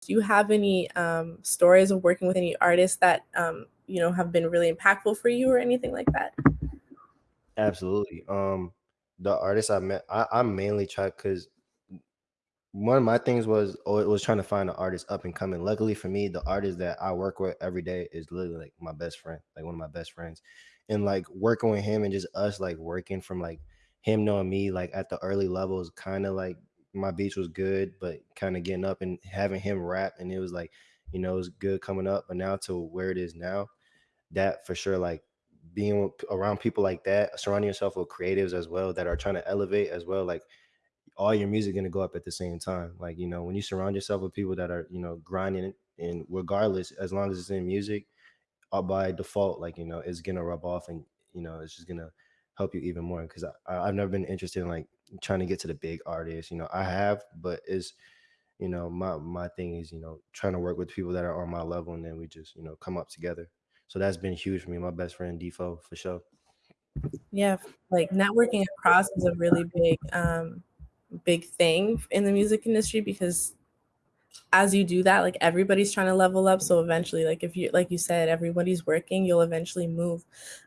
do you have any um, stories of working with any artists that um, you know have been really impactful for you or anything like that? Absolutely. Um, the artists I met, I, I mainly try because one of my things was oh, was trying to find an artist up and coming. Luckily for me, the artist that I work with every day is literally like my best friend, like one of my best friends. And like working with him and just us like working from like him knowing me like at the early levels, kind of like my beats was good, but kind of getting up and having him rap and it was like, you know, it was good coming up. But now to where it is now, that for sure, like being around people like that, surrounding yourself with creatives as well that are trying to elevate as well, like all your music gonna go up at the same time. Like, you know, when you surround yourself with people that are, you know, grinding and regardless, as long as it's in music, uh, by default, like, you know, it's gonna rub off and, you know, it's just gonna help you even more. Cause I, I've never been interested in like trying to get to the big artists. You know, I have, but it's, you know, my my thing is, you know, trying to work with people that are on my level and then we just, you know, come up together. So that's been huge for me. My best friend Defo for sure. Yeah, like networking across is a really big um big thing in the music industry because as you do that like everybody's trying to level up so eventually like if you like you said everybody's working you'll eventually move.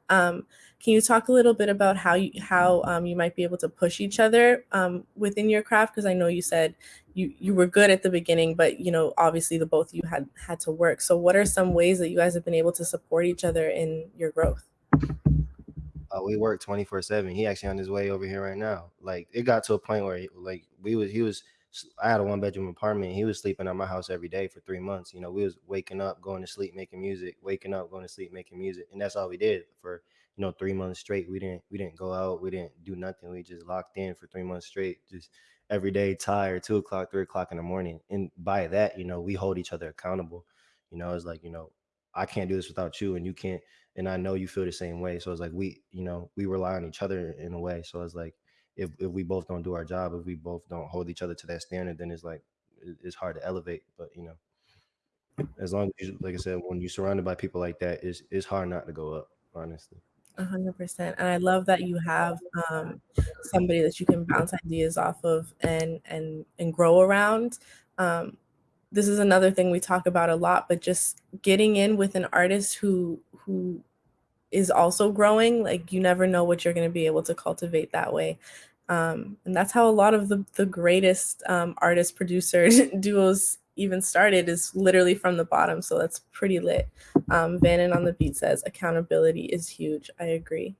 Um, can you talk a little bit about how you how um, you might be able to push each other um, within your craft? Because i know you said you you were good at the beginning but you know obviously the both of you had had to work. So what are some ways that you guys have been able to support each other in your growth? Uh, we work 24 7 he actually on his way over here right now. Like it got to a point where he, like we was he was i had a one bedroom apartment he was sleeping at my house every day for three months you know we was waking up going to sleep making music waking up going to sleep making music and that's all we did for you know three months straight we didn't we didn't go out we didn't do nothing we just locked in for three months straight just every day tired two o'clock three o'clock in the morning and by that you know we hold each other accountable you know it's like you know i can't do this without you and you can't and I know you feel the same way. So it's like we, you know, we rely on each other in a way. So it's like if if we both don't do our job, if we both don't hold each other to that standard, then it's like it's hard to elevate. But you know, as long as you, like I said, when you're surrounded by people like that, it's it's hard not to go up. Honestly. A hundred percent, and I love that you have um, somebody that you can bounce ideas off of and and and grow around. Um, this is another thing we talk about a lot, but just getting in with an artist who who is also growing, like you never know what you're going to be able to cultivate that way. Um, and that's how a lot of the, the greatest um, artist producer duos even started is literally from the bottom. So that's pretty lit. Um, Vannon on the beat says accountability is huge. I agree.